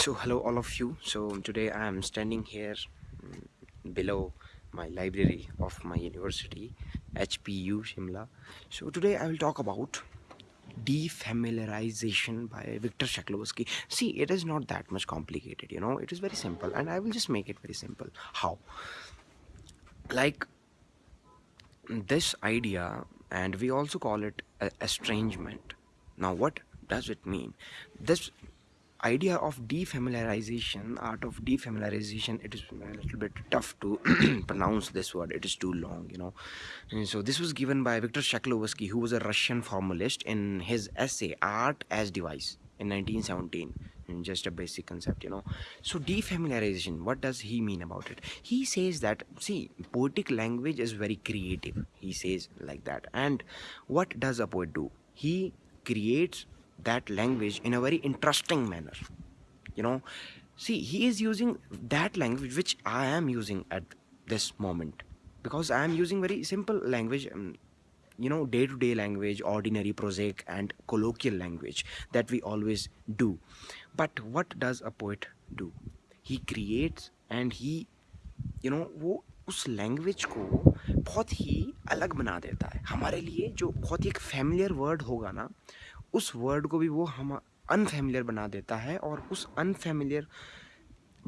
so hello all of you. So today i am standing here mm, below my library of my university hpu shimla. So today i will talk about defamiliarization by victor shklovsky see it is not that much complicated you know. It is very simple and i will just make it very simple. How? Like this idea and we also call it estrangement. Now what does it mean? This idea of defamiliarization art of defamiliarization it is a little bit tough to pronounce this word. It is too long you know. And so this was given by Viktor Shklovsky who was a Russian formalist in his essay art as device in 1917 in just a basic concept you know. So defamiliarization what does he mean about it? He says that see poetic language is very creative he says like that. And what does a poet do? He creates that language in a very interesting manner you know see he is using that language which i am using at this moment because i am using very simple language um, you know day-to-day -day language ordinary prosaic and colloquial language that we always do but what does a poet do he creates and he you know वो उस language को बहुत ही अलग बना देता है हमारे लिए जो बहुत ही एक फैमिलियर वर्ड होगा ना उस वर्ड को भी वो हम अनफेमिलियर बना देता है और उस अनफेमिलियर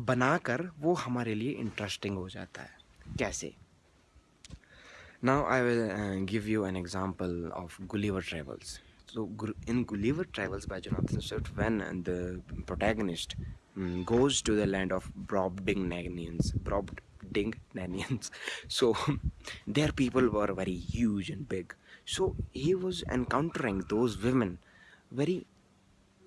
बना कर वो हमारे लिए इंटरेस्टिंग हो जाता है। कैसे? Now I will give you an example of Gulliver Travels तो in Gulliver Travels by Jonathan Swift when the protagonist goes to the land of Brobdingnagians Brobdingnagians so there people were very huge and big so he was encountering those women very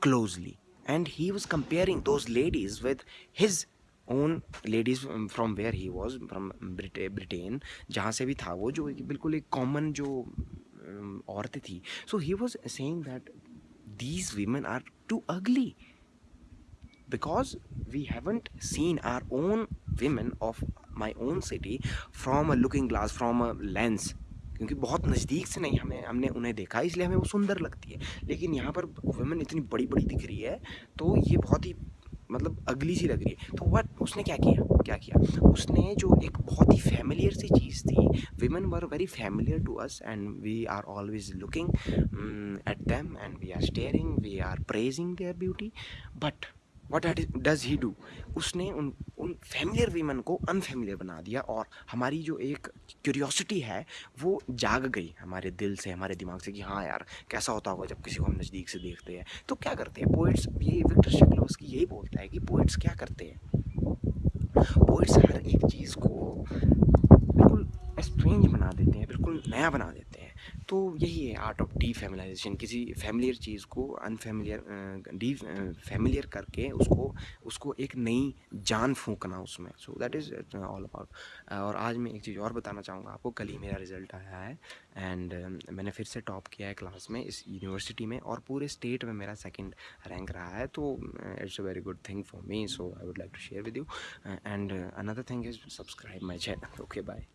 closely and he was comparing those ladies with his own ladies from where he was from Britain जहाँ से भी था वो जो बिल्कुल एक common जो औरतें थी so he was saying that these women are too ugly because we haven't seen our own women of my own city from a looking glass from a lens क्योंकि बहुत नज़दीक से नहीं हमें, हमने उन्हें देखा, इसलिए हमें वो सुंदर लगती है। लेकिन यहाँ पर वुमेन इतनी बड़ी बड़ी दिख रही है तो ये बहुत ही मतलब अगली सी लग रही है। तो वट उसने क्या किया? क्या किया? उसने जो एक बहुत ही फैमिलियर सी चीज़ थी women were very familiar to us and we are always looking at them and we are staring we are praising their beauty but what does he do उसने उन उन फैमिलियर वीमन को अनफेमिलियर बना दिया और हमारी जो एक क्यूरियोसिटी है, वो जाग गई हमारे दिल से, हमारे दिमाग से कि हाँ यार, कैसा होता होगा जब किसी को हम नज़दीक से देखते हैं। तो क्या करते हैं? पोइट्स ये विक्टर शक्ल उसकी यही बोलता है कि पोइट्स क्या करते हैं? पोइट्स हर एक चीज़ को बिल्कुल स्ट्रेंज बना देते हैं, बिल्कुल नया बना देते हैं। तो यही है आर्ट ऑफ़ डी फैमिलाइजेशन किसी फैमिलियर चीज़ को अनफेमिलियर डी फैमिलियर करके उसको उसको एक नई जान फूकना उसमें. So that is all about और आज मैं एक चीज़ और बताना चाहूँगा आपको. कल ही मेरा रिज़ल्ट आया है एंड uh, मैंने फिर से टॉप किया है क्लास में इस यूनिवर्सिटी में और पूरे स्टेट में मेरा सेकेंड रैंक रहा है. तो it's a very good thing for me so I would like to share with you and another thing is subscribe my channel okay bye